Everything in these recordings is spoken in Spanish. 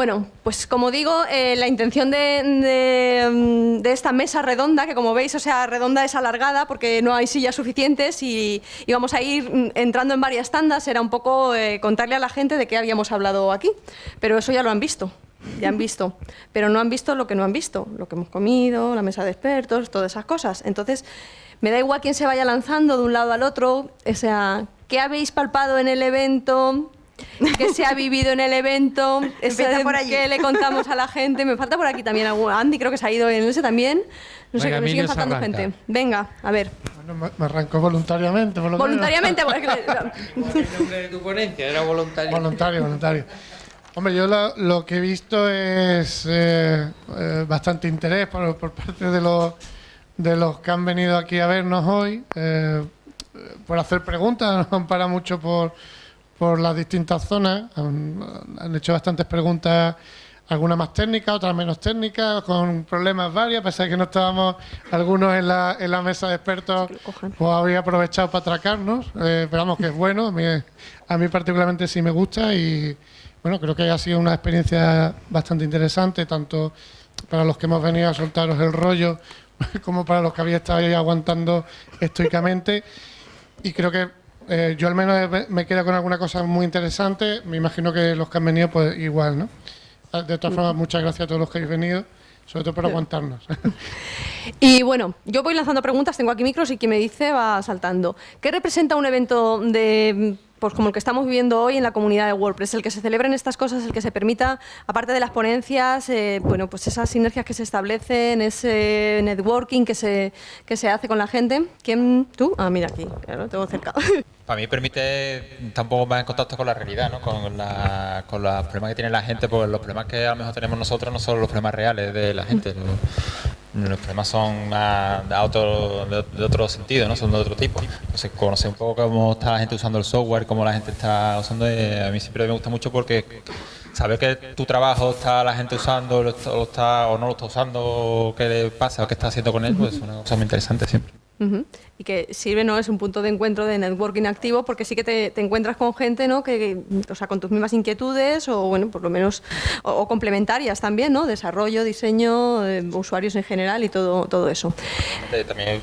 Bueno, pues como digo, eh, la intención de, mm, de, esta mesa redonda, que como veis, o sea, redonda es alargada porque no hay sillas suficientes y, vamos a ir mm, entrando en varias tandas, era un poco eh, contarle a la gente de qué habíamos hablado aquí, pero eso ya lo han visto. Ya han visto, pero no han visto lo que no han visto, lo que hemos comido, la mesa de expertos, todas esas cosas. Entonces, me da igual quién se vaya lanzando de un lado al otro, o sea, ¿qué habéis palpado en el evento? Que se ha vivido en el evento, por allí. que le contamos a la gente. Me falta por aquí también Andy, creo que se ha ido en ese también. No sé, que me sigue faltando gente. Venga, a ver. Bueno, me arrancó voluntariamente. Por lo voluntariamente, porque... ¿El nombre de tu ponencia era voluntario? Voluntario, voluntario. Hombre, yo lo, que he visto es eh, eh, bastante interés por, parte de los, de los que han venido aquí a vernos hoy, eh, por hacer preguntas, no parado mucho por por las distintas zonas. Han, hecho bastantes preguntas, algunas más técnicas, otras menos técnicas, con problemas varios, a pesar de que no estábamos algunos en la, en la mesa de expertos, pues había aprovechado para atracarnos. Eh, esperamos que es bueno, a mí, a mí particularmente sí me gusta y bueno, creo que ha sido una experiencia bastante interesante, tanto para los que hemos venido a soltaros el rollo como para los que habéis estado ahí aguantando estoicamente. Y creo que eh, yo al menos me quedo con alguna cosa muy interesante. Me imagino que los que han venido, pues igual, ¿no? Ah, de todas formas, muchas gracias a todos los que habéis venido, sobre todo por aguantarnos. Y bueno, yo voy lanzando preguntas, tengo aquí micros y quien me dice va saltando. ¿Qué representa un evento de pues como el que estamos viviendo hoy en la comunidad de WordPress, el que se celebren estas cosas, el que se permita, aparte de las ponencias, eh, bueno, pues esas sinergias que se establecen, ese networking que se, que se hace con la gente. ¿Quién? ¿Tú? Ah, mira aquí, claro, tengo cerca. Para mí permite tampoco más en contacto con la realidad, ¿no? con, la, con los problemas que tiene la gente, porque los problemas que a lo mejor tenemos nosotros no son los problemas reales de la gente. Los problemas son de, otro, de, otro sentido, ¿no? son de otro tipo. Entonces, conocer un poco cómo está la gente usando el software, cómo la gente está usando, eh, a mí siempre me gusta mucho porque saber que tu trabajo está la gente usando lo está, o no lo está usando, qué le pasa o qué está haciendo con él, pues es una cosa muy interesante siempre. Y que sirve, ¿no? Es un punto de encuentro de networking activo porque sí que te, encuentras con gente, ¿no? Que, o sea, con tus mismas inquietudes o, bueno, por lo menos, o, complementarias también, ¿no? Desarrollo, diseño, eh, usuarios en general y todo, todo eso. También,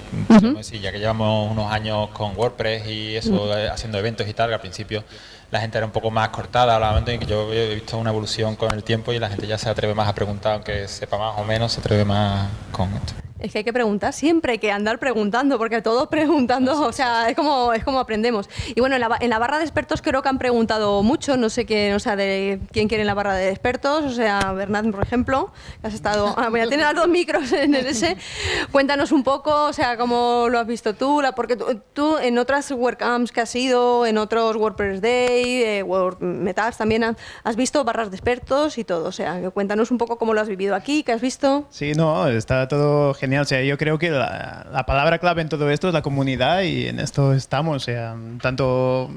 ya que llevamos unos años con WordPress y eso, eh, haciendo eventos y tal, al principio la gente era un poco más cortada, en que yo he visto una evolución con el tiempo y la gente ya se atreve más a preguntar, aunque sepa más o menos, se atreve más con esto. Es que hay que preguntar siempre, hay que andar preguntando, porque todos preguntando, o sea, es como, es como aprendemos. Y bueno, en la, en la, barra de expertos creo que han preguntado mucho, no sé quién, o sea, de quién quiere en la barra de expertos, o sea, Bernat, por ejemplo, que has estado, ah, voy a tener dos micros en el ese. Cuéntanos un poco, o sea, cómo lo has visto tú, la, porque tú, en otras WordCamps que has ido, en otros WordPress Day, eh, Word Metas también has visto barras de expertos y todo, o sea, cuéntanos un poco cómo lo has vivido aquí, qué has visto. Sí, no, está todo genial genial. O sea, yo creo que la, palabra clave en todo esto es la comunidad y en esto estamos. O sea, tanto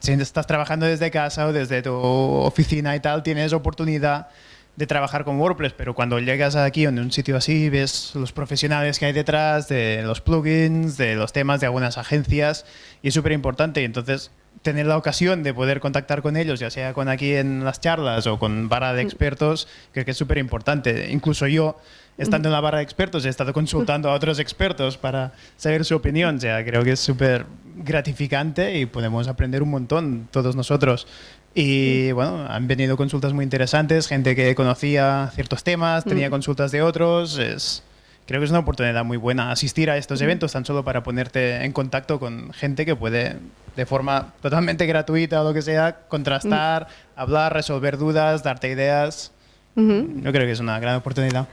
si estás trabajando desde casa o desde tu oficina y tal, tienes oportunidad de trabajar con WordPress, pero cuando llegas aquí en un sitio así, ves los profesionales que hay detrás, de los plugins, de los temas de algunas agencias, y es súper importante. Entonces, tener la ocasión de poder contactar con ellos, ya sea con aquí en las charlas o con barra de expertos, creo que es súper importante. Incluso yo, estando en la barra de expertos, he estado consultando a otros expertos para saber su opinión. O sea, creo que es súper gratificante y podemos aprender un montón todos nosotros. Y bueno, han venido consultas muy interesantes, gente que conocía ciertos temas, tenía consultas de otros. Es, creo que es una oportunidad muy buena asistir a estos eventos tan solo para ponerte en contacto con gente que puede de forma totalmente gratuita o lo que sea contrastar, hablar, resolver dudas, darte ideas. Yo creo que es una gran oportunidad.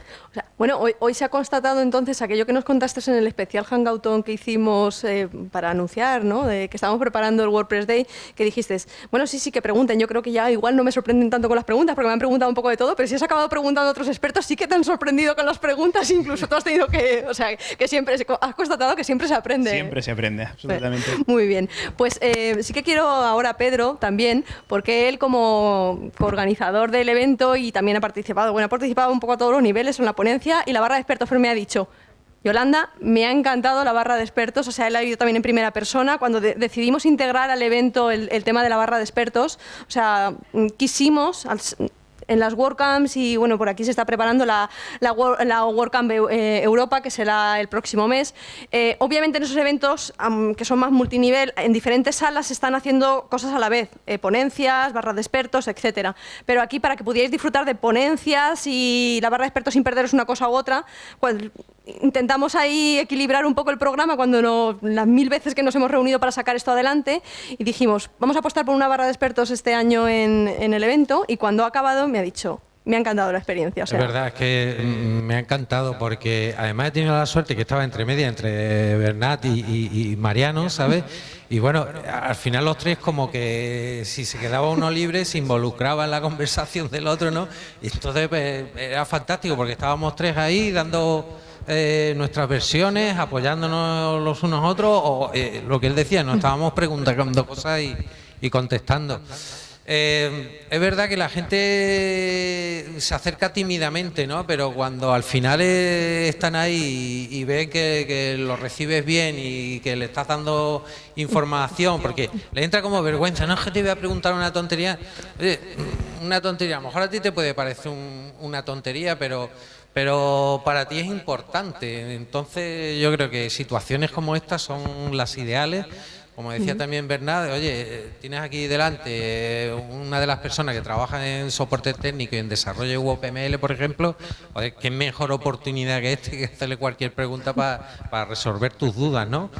Bueno, hoy, hoy, se ha constatado entonces aquello que nos contaste en el especial Hangoutón que hicimos eh, para anunciar, ¿no? De que estábamos preparando el WordPress Day, que dijiste, bueno, sí, sí, que pregunten. Yo creo que ya igual no me sorprenden tanto con las preguntas, porque me han preguntado un poco de todo, pero si has acabado preguntando a otros expertos, sí que te han sorprendido con las preguntas, incluso tú has tenido que, o sea, que siempre, has constatado que siempre se aprende. Siempre se aprende, absolutamente. Muy bien. Pues eh, sí que quiero ahora a Pedro también, porque él como organizador del evento y también ha participado, bueno, ha participado un poco a todos los niveles en la y la barra de expertos me ha dicho, Yolanda, me ha encantado la barra de expertos, o sea, él ha vivido también en primera persona. Cuando decidimos integrar al evento el, tema de la barra de expertos, o sea, quisimos, las WordCamps y bueno, por aquí se está preparando la, la, WordCamp eh, Europa, que será el próximo mes. Eh, obviamente en esos eventos, que son más multinivel, en diferentes salas se están haciendo cosas a la vez, ponencias, barras de expertos, etcétera. Pero aquí, para que pudierais disfrutar de ponencias y la barra de expertos sin perderos una cosa u otra, pues, intentamos ahí equilibrar un poco el programa cuando no, las mil veces que nos hemos reunido para sacar esto adelante y dijimos, vamos a apostar por una barra de expertos este año en, en el evento y cuando ha acabado me ha dicho, me ha encantado la experiencia. Es verdad, es que mm, me ha encantado porque además he tenido la suerte que estaba entre media, entre Bernat y, Mariano, ¿sabes? Y bueno, al final los tres como que si se quedaba uno libre se involucraba en la conversación del otro, ¿no? Y entonces pues, era fantástico porque estábamos tres ahí dando eh, nuestras versiones, apoyándonos los unos a otros, o eh, lo que él decía, nos estábamos preguntando cosas y, contestando. Eh, es verdad que la gente se acerca tímidamente, ¿no? Pero cuando al final están ahí y, ven que, que, lo recibes bien y que le estás dando información, porque le entra como vergüenza, no es que te voy a preguntar una tontería, una tontería, a lo mejor a ti te puede parecer una tontería, pero pero para ti es importante. Entonces yo creo que situaciones como estas son las ideales. Como decía también Bernard, oye, tienes aquí delante una de las personas que trabaja en soporte técnico y en desarrollo de UOPML, por ejemplo, oye, qué mejor oportunidad que este que hacerle cualquier pregunta para resolver tus dudas, ¿no?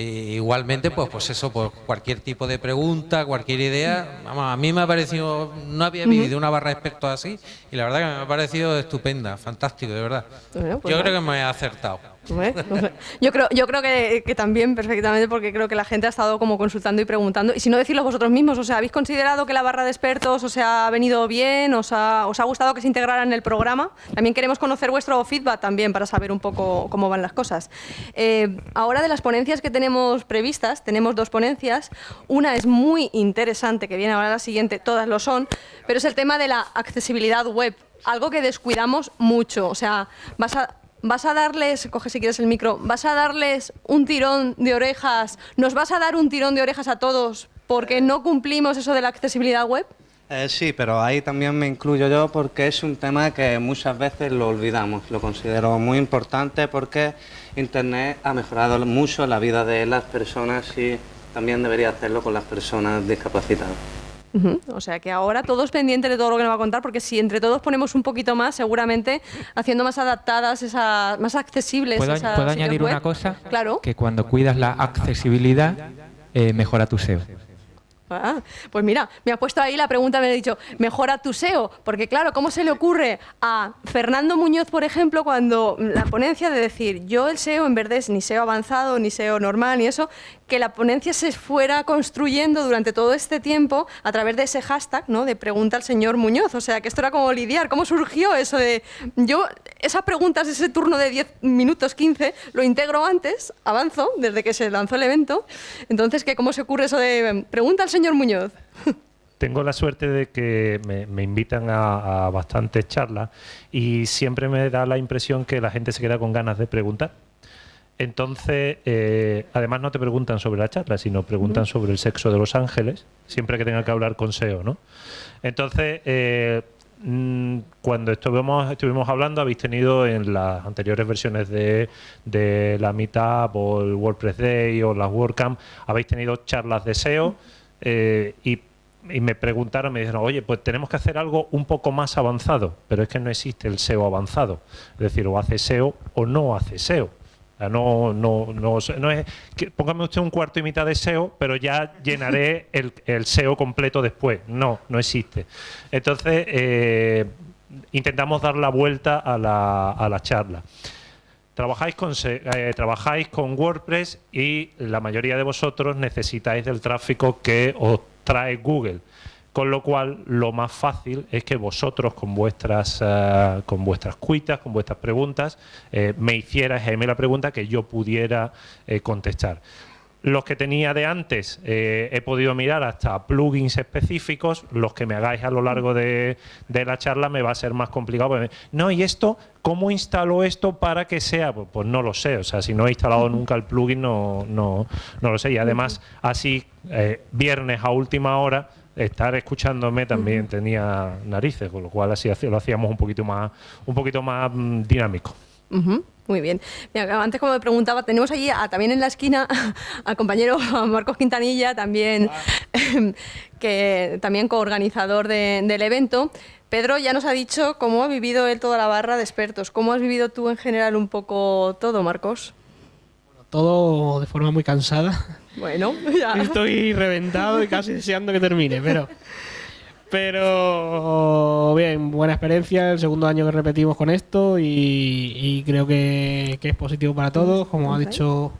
Igualmente, pues, pues eso, pues cualquier tipo de pregunta, cualquier idea, vamos, a mí me ha parecido, no había vivido una barra de expertos así y la verdad que me ha parecido estupenda, fantástico, de verdad. Pues Yo creo que me he acertado. Yo creo, yo creo que, también perfectamente porque creo que la gente ha estado como consultando y preguntando. Y si no decirlo vosotros mismos, o sea, ¿habéis considerado que la barra de expertos os ha venido bien? ¿Os ha, os ha gustado que se integrara en el programa? También queremos conocer vuestro feedback también para saber un poco cómo van las cosas. Eh, ahora de las ponencias que tenemos previstas, tenemos dos ponencias. Una es muy interesante, que viene ahora la siguiente, todas lo son, pero es el tema de la accesibilidad web algo que descuidamos mucho. O sea, vas a, vas a darles, coge si quieres el micro, vas a darles un tirón de orejas, nos vas a dar un tirón de orejas a todos porque no cumplimos eso de la accesibilidad web? Eh, sí, pero ahí también me incluyo yo porque es un tema que muchas veces lo olvidamos. Lo considero muy importante porque Internet ha mejorado mucho la vida de las personas y también debería hacerlo con las personas discapacitadas. O sea que ahora todos pendientes de todo lo que nos va a contar, porque si entre todos ponemos un poquito más, seguramente haciendo más adaptadas, esas, más accesibles. ¿Puedo, añadir una cosa? Claro. Que cuando cuidas la accesibilidad, eh, mejora tu SEO. Ah, pues mira, me ha puesto ahí la pregunta, me ha dicho, mejora tu SEO, porque claro, ¿cómo se le ocurre a Fernando Muñoz, por ejemplo, cuando la ponencia de decir, yo el SEO en verde es ni SEO avanzado, ni SEO normal, ni eso, que la ponencia se fuera construyendo durante todo este tiempo a través de ese hashtag, ¿no? De pregunta al señor Muñoz, o sea, que esto era como lidiar, ¿cómo surgió eso de, yo esas preguntas, ese turno de 10 minutos, 15, lo integro antes, avanzo, desde que se lanzó el evento, entonces, ¿cómo se ocurre eso de pregunta al señor señor Muñoz? Tengo la suerte de que me, invitan a, bastantes charlas y siempre me da la impresión que la gente se queda con ganas de preguntar. Entonces, eh, además no te preguntan sobre la charla, sino preguntan sobre el sexo de los ángeles, siempre que tenga que hablar con SEO, ¿no? Entonces, eh, mm, cuando estuvimos, estuvimos hablando, habéis tenido en las anteriores versiones de, de la Meetup o el WordPress Day o las WordCamp, habéis tenido charlas de SEO. Eh, y, me preguntaron, me dijeron, oye, pues tenemos que hacer algo un poco más avanzado, pero es que no existe el SEO avanzado. Es decir, o hace SEO o no hace SEO. no, no, no, es póngame usted un cuarto y mitad de SEO, pero ya llenaré el, el SEO completo después. No, no existe. Entonces, eh, intentamos dar la vuelta a la, a la charla. Trabajáis con, eh, trabajáis con WordPress y la mayoría de vosotros necesitáis del tráfico que os trae Google. Con lo cual, lo más fácil es que vosotros, con vuestras, eh, con vuestras cuitas, con vuestras preguntas, eh, me hicierais a mí la pregunta que yo pudiera contestar. Los que tenía de antes eh, he podido mirar hasta plugins específicos, los que me hagáis a lo largo de, la charla me va a ser más complicado. No, ¿y esto? ¿Cómo instalo esto para que sea? Pues, pues, no lo sé, o sea, si no he instalado nunca el plugin no, no, no lo sé. Y además, así, eh, viernes a última hora, estar escuchándome también tenía narices, con lo cual así lo hacíamos un poquito más, un poquito más mm, dinámico. Ujú, Muy bien. Mira, antes como me preguntaba, tenemos allí a- también en la esquina al compañero Marcos Quintanilla, también que también coorganizador de- del evento. Pedro ya nos ha dicho cómo ha vivido él toda la barra de expertos. ¿Cómo has vivido tú en general un poco todo, Marcos? Todo de forma muy cansada. Bueno, ya. Estoy reventado y casi deseando que termine, pero. Pero bien, buena experiencia, el segundo año que repetimos con esto y, y creo que, que es positivo para todos. Como ha dicho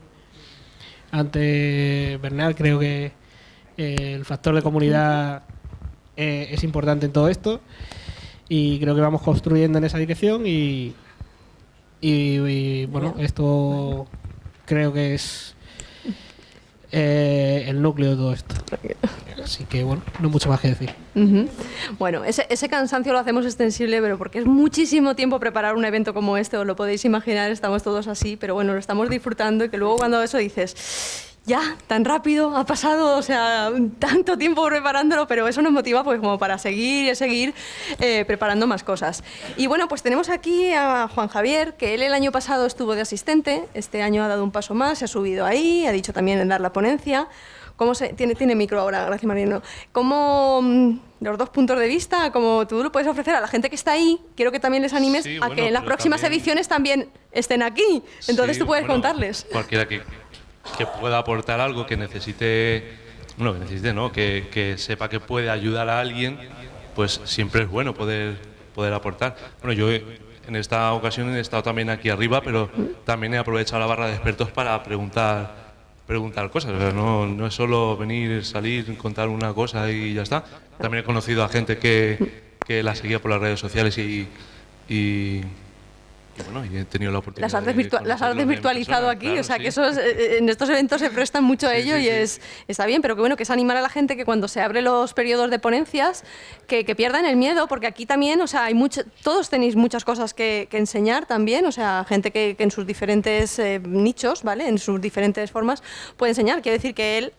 antes Bernal, creo que eh, el factor de comunidad eh, es importante en todo esto y creo que vamos construyendo en esa dirección y, y, y, bueno, esto creo que es eh, el núcleo de todo esto. Así que bueno, no mucho más que decir. Bueno, ese, ese cansancio lo hacemos extensible, pero porque es muchísimo tiempo preparar un evento como este, os lo podéis imaginar, estamos todos así, pero bueno, lo estamos disfrutando y que luego cuando eso dices, ya, tan rápido ha pasado, o sea, tanto tiempo preparándolo, pero eso nos motiva pues como para seguir y seguir eh, preparando más cosas. Y bueno, pues tenemos aquí a Juan Javier, que él el año pasado estuvo de asistente, este año ha dado un paso más, se ha subido ahí, ha dicho también en dar la ponencia. ¿Cómo se, tiene, tiene micro ahora, gracias Marino. ¿Cómo mm, los dos puntos de vista, como tú lo puedes ofrecer a la gente que está ahí, quiero que también les animes Sí, a bueno, que en las próximas también- ediciones también estén aquí? Entonces Sí, tú puedes bueno, contarles. Cualquiera que, que pueda aportar algo, que necesite, bueno, que necesite, ¿no? Que, que sepa que puede ayudar a alguien, pues siempre es bueno poder, poder aportar. Bueno, yo en esta ocasión he estado también aquí arriba, pero también he aprovechado la barra de expertos para preguntar preguntar cosas, o sea, no, no es solo venir, salir, contar una cosa y ya está. También he conocido a gente que, que la seguía por las redes sociales y, y, y bueno, he tenido la oportunidad Las artes, virtua- las artes virtualizado persona, aquí, claro, o sea sí. que eso es- eh, en estos eventos se prestan mucho a ello sí, y es está bien, pero que bueno, que es animar a la gente que cuando se abren los periodos de ponencias, que, que pierdan el miedo, porque aquí también, o sea, hay mucho, todos tenéis muchas cosas que, que enseñar también, o sea, gente que, que en sus diferentes eh, nichos, ¿vale? En sus diferentes formas puede enseñar. Quiere decir que él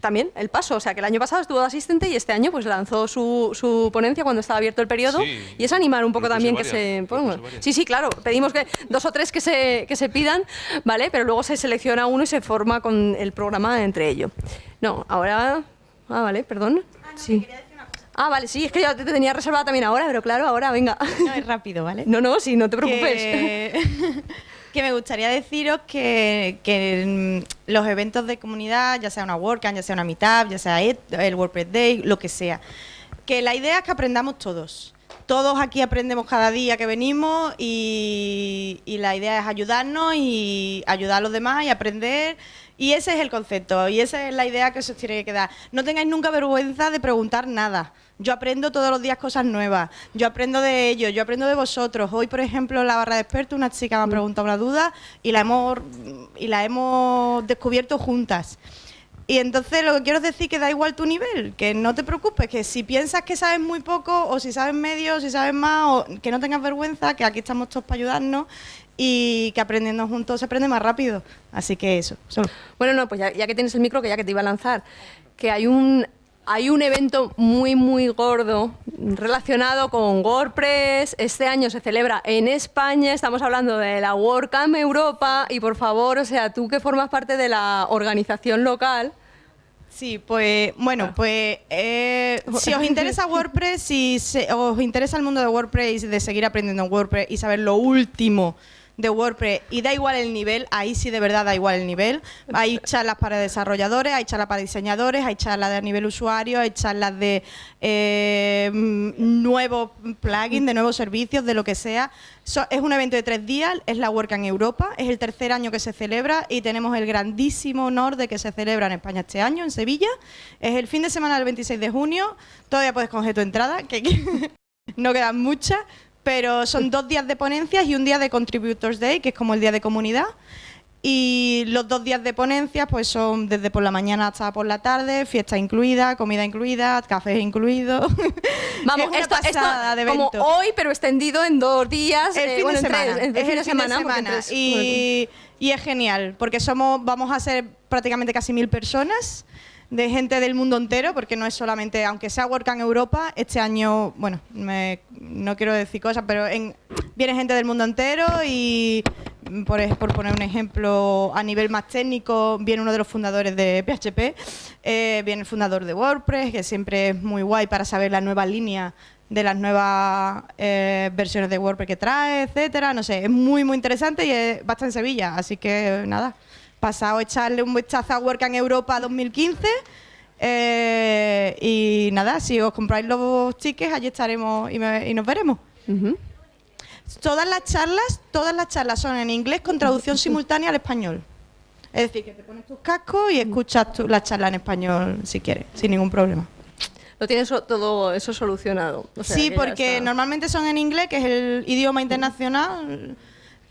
también el paso, o sea que el año pasado estuvo de asistente y este año pues lanzó su, su ponencia cuando estaba abierto el periodo Sí, y es animar un poco también que se pongan. Sí, sí, claro, pedimos que dos o tres que se, que se pidan, ¿vale? Pero luego se selecciona uno y se forma con el programa entre ellos. No, ahora... Ah, vale, perdón. Sí. Ah, vale, sí, es que yo te tenía reservada también ahora, pero claro, ahora, venga. No, es rápido, ¿vale? No, no, sí, no te preocupes. Que, que me gustaría deciros que, que mm, los eventos de comunidad, ya sea una WordCamp, ya sea una Meetup, ya sea el WordPress Day, lo que sea, que la idea es que aprendamos todos. Todos aquí aprendemos cada día que venimos y, y la idea es ayudarnos y ayudar a los demás y aprender. Y ese es el concepto y esa es la idea que se os tiene que quedar. No tengáis nunca vergüenza de preguntar nada. Yo aprendo todos los días cosas nuevas. Yo aprendo de ellos, yo aprendo de vosotros. Hoy, por ejemplo, en la barra de expertos, una chica me ha preguntado una duda y la hemos, y la hemos descubierto juntas. Y entonces lo que quiero es decir que da igual tu nivel, que no te preocupes, que si piensas que sabes muy poco o si sabes medio, o si sabes más, o que no tengas vergüenza, que aquí estamos todos para ayudarnos y que aprendiendo juntos se aprende más rápido. Así que eso, solo. Bueno, no, pues ya, ya que tienes el micro, que ya que te iba a lanzar, que hay un, hay un evento muy, muy gordo relacionado con WordPress. Este año se celebra en España, estamos hablando de la WordCamp Europa y por favor, o sea, tú que formas parte de la organización local, Sí, pues bueno, pues eh, si os interesa WordPress, si se- os interesa el mundo de WordPress y de seguir aprendiendo en WordPress y saber lo último de WordPress y da igual el nivel, ahí sí de verdad da igual el nivel. Hay charlas para desarrolladores, hay charlas para diseñadores, hay charlas de nivel usuario, hay charlas de eh, mm, nuevos plugins, de nuevos servicios, de lo que sea. So- es un evento de tres días, es la WordCamp Europa, es el tercer año que se celebra y tenemos el grandísimo honor de que se celebra en España este año, en Sevilla. Es el fin de semana del 26 de junio, todavía puedes coger tu entrada, que no quedan muchas, pero son dos días de ponencias y un día de Contributors Day, que es como el día de comunidad. Y los dos días de ponencias pues son desde por la mañana hasta por la tarde, fiesta incluida, comida incluida, café incluido. vamos, Es una esto, esto pasada de como evento. hoy, pero extendido en dos días, El eh, fin bueno, de tres, semana. en es fin el de fin de semana, en semana. tres- Y, y es genial, porque somos, vamos a ser prácticamente casi mil personas. De gente del mundo entero, porque no es solamente, aunque sea WordCamp Europa, este año, bueno, me- no quiero decir cosas, pero en- viene gente del mundo entero y, mm, por, por poner un ejemplo, a nivel más técnico, viene uno de los fundadores de PHP, eh, viene el fundador de WordPress, que siempre es muy guay para saber la nueva línea de las nuevas eh, versiones de WordPress que trae, etcétera. No sé, es muy, muy interesante y va a en Sevilla. Así que nada, pasado a echarle un vistazo a WordCamp Europa 2015. eh, y nada, si os compráis los tickets, allí estaremos y, me- y nos veremos. Todas las charlas, todas las charlas son en inglés con traducción simultánea al español. Es decir, que te pones tus cascos y escuchas tu- la charla en español si quieres, sin ningún problema. Lo tienes todo eso solucionado. o sea, sí, porque normalmente son en inglés, que es el idioma internacional,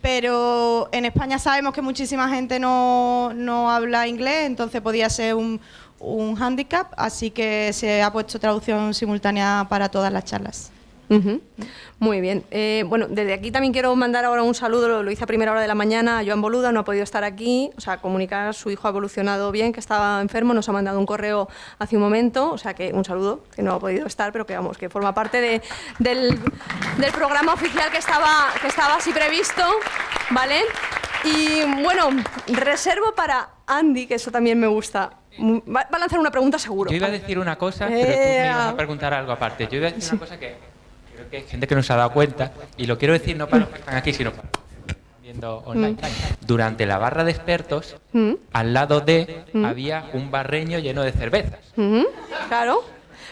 pero en España sabemos que muchísima gente no, no habla inglés, entonces podía ser un, un hándicap, así que se ha puesto traducción simultánea para todas las charlas. Muy bien. Eh, bueno, desde aquí también quiero mandar ahora un saludo, lo, lo hice a primera hora de la mañana, a Joan Boluda, no ha podido estar aquí, o sea, comunicar, su hijo ha evolucionado bien, que estaba enfermo, nos ha mandado un correo hace un momento, o sea, que un saludo, que no ha podido estar, pero que vamos, que forma parte de- del, del programa oficial que estaba, que estaba así previsto, ¿vale? Y bueno, reservo para Andy, que eso también me gusta. Va, va a lanzar una pregunta seguro. Yo iba a decir una cosa, pero tú me ibas a preguntar algo aparte. Yo iba a decir una cosa que creo que hay gente que no se ha dado cuenta, y lo quiero decir no para los que están aquí, sino para los que están viendo online. Durante la barra de expertos, Mm, al lado de, Mm. había un barreño lleno de cervezas. ujú, Claro.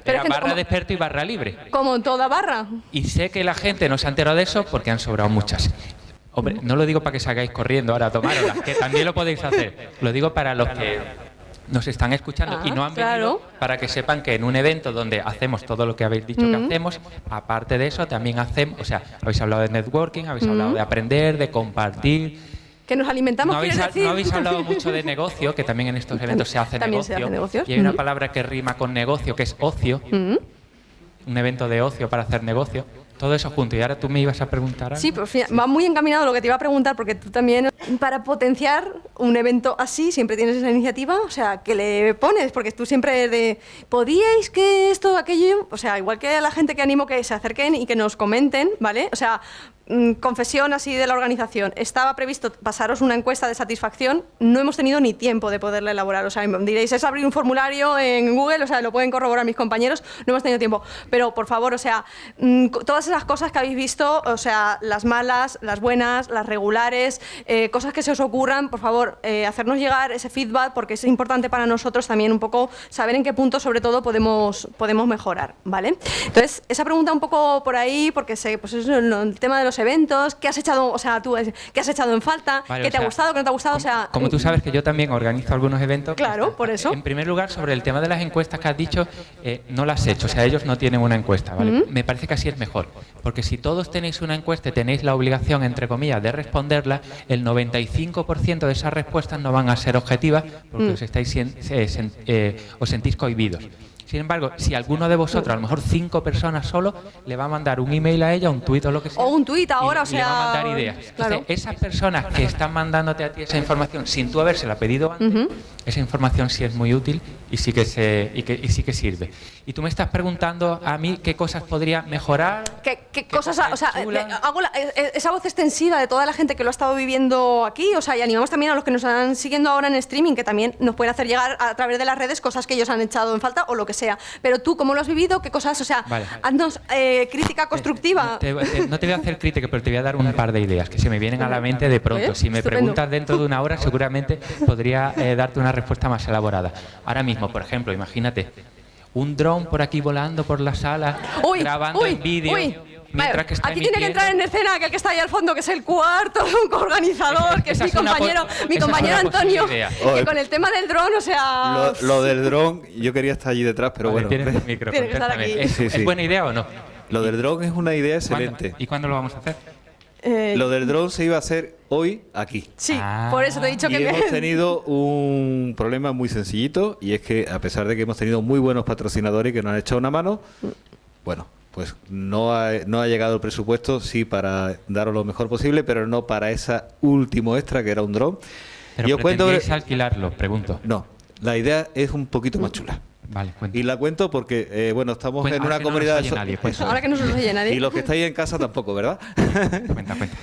Pero Era barra como- de experto y barra libre. como en toda barra. Y sé que la gente no se ha enterado de eso porque han sobrado muchas. Hombre, no lo digo para que salgáis corriendo ahora a tomároslas, que también lo podéis hacer. Lo digo para los que nos están escuchando y Ah, no han claro. venido para que sepan que en un evento donde hacemos todo lo que habéis dicho que Mm. hacemos, aparte de eso también hacemos, o sea, habéis hablado de networking, habéis Mm. hablado de aprender, de compartir. Que nos alimentamos, No habéis, no habéis hablado mucho de negocio, que también en estos eventos se hace También se negocio. hace negocios. Y hay una Ujú. palabra que rima con negocio, que es ocio. Mm. Un evento de ocio para hacer negocio. Todo eso junto. Y ahora tú me ibas a preguntar algo. Sí, pues fíjate, va muy encaminado lo que te iba a preguntar, porque tú también, para potenciar un evento así, siempre tienes esa iniciativa, o sea, que le pones, porque tú siempre de, ¿podíais que esto, aquello? O sea, igual que a la gente que animo que se acerquen y que nos comenten, ¿vale? O sea, confesión así de la organización. Estaba previsto pasaros una encuesta de satisfacción, no hemos tenido ni tiempo de poderla elaborar. O sea, diréis, es abrir un formulario en Google, o sea, lo pueden corroborar mis compañeros, no hemos tenido tiempo. Pero, por favor, o sea, mm, todas esas cosas que habéis visto, o sea, las malas, las buenas, las regulares, eh, cosas que se os ocurran, por favor, eh, hacernos llegar ese feedback, porque es importante para nosotros también un poco saber en qué punto, sobre todo, podemos, podemos mejorar, ¿vale? Entonces, esa pregunta un poco por ahí, porque sé, pues el, el tema de los eventos, ¿qué has echado, o sea, tú, eh, qué has echado en falta? Vale, ¿Qué te ha gustado, qué no te ha gustado? O sea, Como tú sabes que yo también organizo algunos eventos. Claro, por eso. En primer lugar, sobre el tema de las encuestas que has dicho, eh, no las he hecho, o sea, ellos no tienen una encuesta, ¿vale? Me parece que así es mejor, porque si todos tenéis una encuesta y tenéis la obligación, entre comillas, de responderla, el 95% de esas respuestas no van a ser objetivas porque Mm. os, estáis, eh, sen- eh, os sentís cohibidos. Sin embargo, si alguno de vosotros, a lo mejor cinco personas solo, le va a mandar un email a ella, un tuit o lo que sea, o un tuit ahora, o y le va a sea... mandar ideas. Entonces, esas personas que están mandándote a ti esa información sin tú habérsela pedido antes, esa información sí es muy útil y sí que se y, que, y sí que sirve. Y tú me estás preguntando a mí qué cosas podría mejorar. ¿Qué, qué cosas, o sea, chulas. eh, hago la- eh, eh, esa voz extensiva de toda la gente que lo ha estado viviendo aquí, o sea, y animamos también a los que nos están siguiendo ahora en streaming, que también nos pueden hacer llegar a través de las redes cosas que ellos han echado en falta o lo que sea. Pero tú, ¿cómo lo has vivido? ¿Qué cosas, o sea, Vale. haznos eh, crítica constructiva? Te- te- no te voy a hacer crítica, pero te voy a dar un par de ideas que se me vienen a la mente de pronto. Oye, Si me estupendo. preguntas dentro de una hora, seguramente podría eh, darte una respuesta más elaborada. Ahora mismo, por ejemplo, imagínate un dron por aquí volando por la sala, Uy, grabando uy, en vídeo. Uy. Mientras Vale, que está aquí tiene que entrar en escena aquel que está ahí al fondo, que es el cuarto organizador, que es mi compañero, mi compañero Antonio, idea. que con el tema del dron, o sea... Lo, lo del dron, yo quería estar allí detrás, pero Vale, bueno. tienes el micro, Tiene que estar contéstame. aquí. ¿Es, Sí, es sí. buena idea o no? Lo del dron es una idea ¿Cuándo? excelente. ¿Y cuándo lo vamos a hacer? eh, Lo del dron se iba a hacer hoy aquí. sí, Ah. por eso te he dicho Y que... hemos tenido un problema muy sencillito y es que a pesar de que hemos tenido muy buenos patrocinadores que nos han echado una mano, bueno, pues no ha, no ha llegado el presupuesto, sí para daros lo mejor posible, pero no para esa último extra que era un dron. Pero y os cuento... alquilarlo, pregunto. No, la idea es un poquito más chula. Vale, Y la cuento porque, eh, bueno, estamos Cuenta, en una no comunidad... oye so- nadie. Eso. Ahora que no se nos oye nadie. Y los que estáis en casa tampoco, ¿verdad? cuenta, cuenta.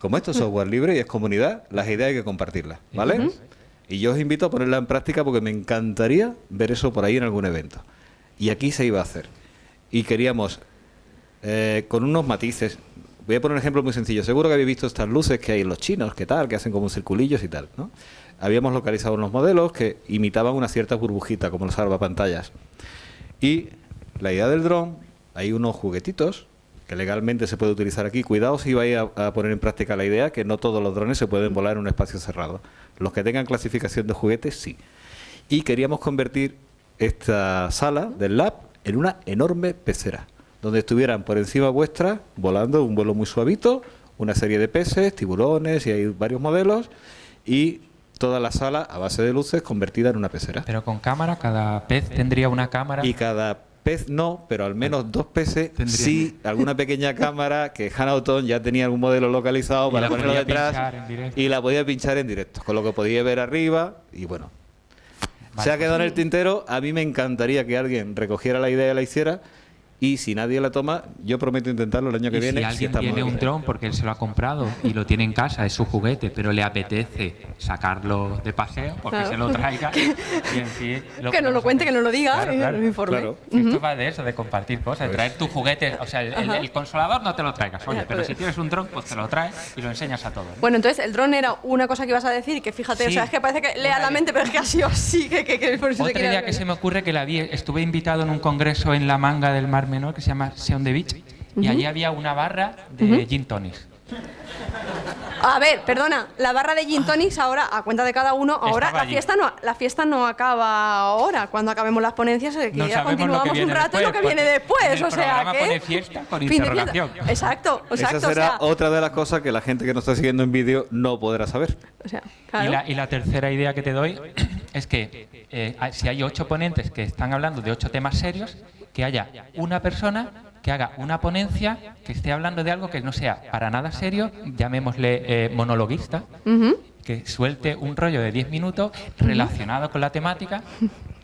Como esto es software libre y es comunidad, las ideas hay que compartirlas, ¿vale? Y yo os invito a ponerla en práctica porque me encantaría ver eso por ahí en algún evento. Y aquí se iba a hacer. Y queríamos, eh, con unos matices, voy a poner un ejemplo muy sencillo. Seguro que habéis visto estas luces que hay en los chinos, que tal, que hacen como circulillos y tal, ¿no? Habíamos localizado unos modelos que imitaban una cierta burbujita, como los salvapantallas. Y la idea del dron, hay unos juguetitos que legalmente se puede utilizar aquí. Cuidado si vais a, a poner en práctica la idea que no todos los drones se pueden volar en un espacio cerrado. Los que tengan clasificación de juguetes, sí. Y queríamos convertir esta sala del lab en una enorme pecera, donde estuvieran por encima vuestra volando un vuelo muy suavito, una serie de peces, tiburones y hay varios modelos y toda la sala a base de luces convertida en una pecera. Pero con cámara, cada pez tendría una cámara. Y cada pez no, pero al menos dos peces sí, alguna pequeña cámara que Hanauton ya tenía algún modelo localizado Y para ponerlo detrás y la podía pinchar en directo, con lo que podía ver arriba y bueno. Se ha quedado en el tintero, a mí me encantaría que alguien recogiera la idea y la hiciera y si nadie la toma, yo prometo intentarlo el año que Y viene. si alguien estamos tiene un dron porque él se lo ha comprado y lo tiene en casa, es su juguete, pero le apetece sacarlo de paseo, porque Claro. se lo traiga. y en sí, que nos lo cuente, que nos lo diga Claro, y claro, informe. claro. Esto va de eso, de compartir cosas, de traer tu juguete. O sea, el, el- el consolador no te lo traigas, oye, pero pues. si tienes un dron, pues te lo traes y lo enseñas a todos. Bueno, entonces el dron era una cosa que ibas a decir, que fíjate, o Sí. sea, es que parece que lea la mente, pero es que ha sido así, que, que, que por eso quería idea que se me ocurre que la vi, estuve invitado en un congreso en la manga del Mar Menor que se llama Seon the Beach y allí había una barra de Ujú. gin tonics. A ver, perdona, la barra de gin tonics ahora, a cuenta de cada uno, ahora Estaba la allí. fiesta no la fiesta no acaba ahora, cuando acabemos las ponencias, eh, que No ya que continuamos un rato y lo que viene después, o sea, que pone fiesta con fin de fiesta. Exacto, exacto, Esa o será sea, otra de las cosas que la gente que nos está siguiendo en vídeo no podrá saber. o sea, Y, la, y la tercera idea que te doy es que eh, si hay ocho ponentes que están hablando de ocho temas serios, que haya una persona que haga una ponencia que esté hablando de algo que no sea para nada serio, llamémosle eh, monologuista, Ujú. que suelte un rollo de 10 minutos relacionado con la temática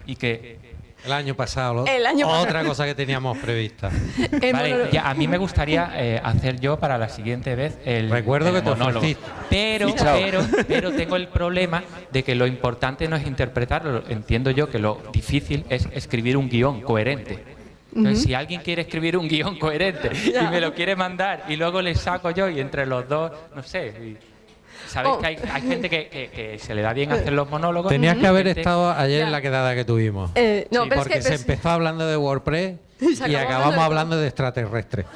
y que El año pasado. lo- El año pasado. Otra cosa que teníamos prevista. Vale, ya, a mí me gustaría eh, hacer yo para la siguiente vez el Recuerdo el que te monólogo. ofreciste. Pero, pero, pero tengo el problema de que lo importante no es interpretarlo. Entiendo yo que lo difícil es escribir un guion coherente. Entonces, si alguien quiere escribir un guion coherente y me lo quiere mandar y luego le saco yo y entre los dos, no sé. y- Sabéis Oh. que hay, hay gente que, que- que se le da bien hacer los monólogos. Tenías que haber Gente- estado ayer en la quedada que tuvimos. Eh, no, Sí, pero es porque que se pero empezó hablando de WordPress Y acabamos hablando de- extraterrestres.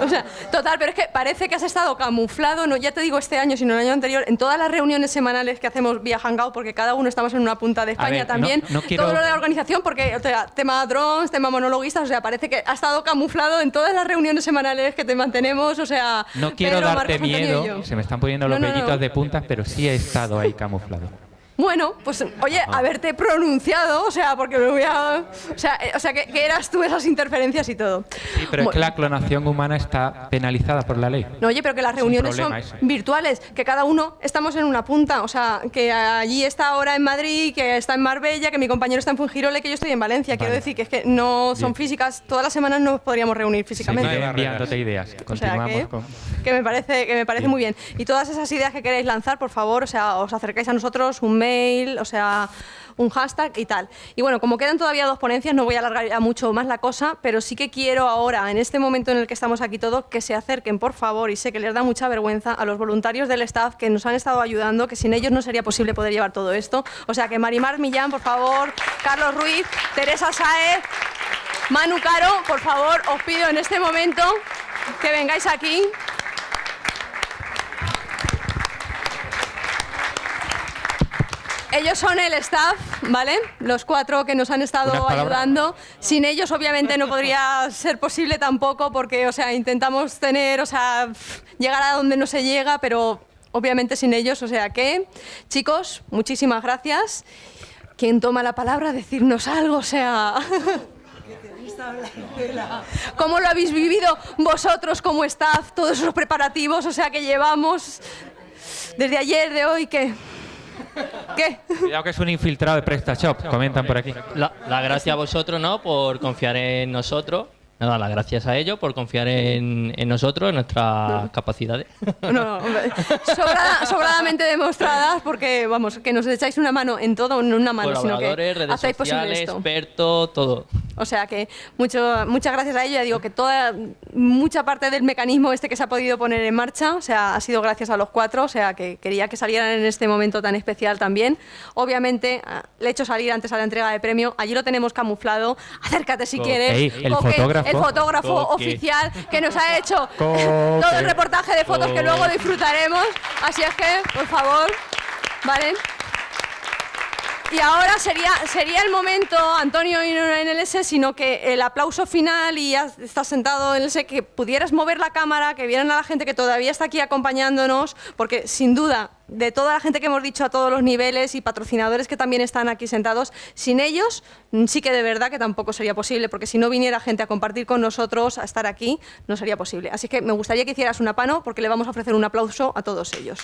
O sea, total, pero es que parece que has estado camuflado, no ya te digo este año, sino el año anterior, en todas las reuniones semanales que hacemos vía Hangout, porque cada uno estamos en una punta de España ver, también. no quiero- Todo lo de la organización, porque o sea, tema drones, tema monologuistas, o sea, parece que ha estado camuflado en todas las reuniones semanales que te mantenemos, o sea. No quiero Pedro, darte Marcos miedo, se me están poniendo los vellitos de puntas, pero sí he estado ahí camuflado. Bueno, pues oye, haberte pronunciado, o sea, porque me voy a. O sea, eh, o sea que, que eras tú esas interferencias y todo. Sí, pero es que la clonación humana está penalizada por la ley. No, oye, pero que las Es un reuniones son virtuales, que cada uno estamos en una punta, o sea, que allí está ahora en Madrid, que está en Marbella, que mi compañero está en Fungiroles, que yo estoy en Valencia. Quiero decir que es que no son Bien. físicas, todas las semanas no nos podríamos reunir físicamente. Seguiré enviándote ideas. O sea Continuamos que, con... que me parece, que me parece Bien. muy bien. Y todas esas ideas que queréis lanzar, por favor, o sea, os acercáis a nosotros, un mail, o sea, un hashtag y tal. Y bueno, como quedan todavía dos ponencias, no voy a alargar ya mucho más la cosa, pero sí que quiero ahora, en este momento en el que estamos aquí todos, que se acerquen, por favor, y sé que les da mucha vergüenza a los voluntarios del staff que nos han estado ayudando, que sin ellos no sería posible poder llevar todo esto. O sea, que Marimar Millán, por favor, Carlos Ruiz, Teresa Saez, Manu Caro, por favor, os pido en este momento que vengáis aquí. Ellos son el staff, ¿vale? Los cuatro que nos han estado ayudando. Sin ellos, obviamente, no podría ser posible tampoco, porque, o sea, intentamos tener, o sea, llegar a donde no se llega, pero obviamente sin ellos, o sea que, chicos, muchísimas gracias. ¿Quién toma la palabra? Decirnos algo, o sea. ¿Cómo lo habéis vivido vosotros como staff, todos esos preparativos, o sea, que llevamos desde ayer, de hoy, que ¿Qué? Cuidado que es un infiltrado de PrestaShop, comentan por aquí. La, la gracia a vosotros, ¿no? Por confiar en nosotros. Nada, las gracias a ellos por confiar en, en nosotros, en nuestras capacidades. No, no, sobradamente demostradas porque, vamos, que nos echáis una mano en todo, no una mano, sino que redes hacéis posible sociales, esto. expertos, todo. O sea que mucho, muchas gracias a ello. Ya digo que toda mucha parte del mecanismo este que se ha podido poner en marcha, o sea, ha sido gracias a los cuatro. O sea que quería que salieran en este momento tan especial también. Obviamente ah, le he hecho salir antes a la entrega de premio. Allí lo tenemos camuflado. Acércate si Co- quieres. El fotógrafo. El fotógrafo Coque. oficial que nos ha hecho Coque. todo el reportaje de fotos que luego disfrutaremos. Así es que, por favor, ¿vale? Y ahora sería, sería el momento, Antonio, y no en el S, sino que el aplauso final y ya estás sentado en el S, que pudieras mover la cámara, que vieran a la gente que todavía está aquí acompañándonos, porque sin duda, de toda la gente que hemos dicho a todos los niveles y patrocinadores que también están aquí sentados, sin ellos mm, sí que de verdad que tampoco sería posible, porque si no viniera gente a compartir con nosotros, a estar aquí, no sería posible. Así que me gustaría que hicieras una pano, porque le vamos a ofrecer un aplauso a todos ellos.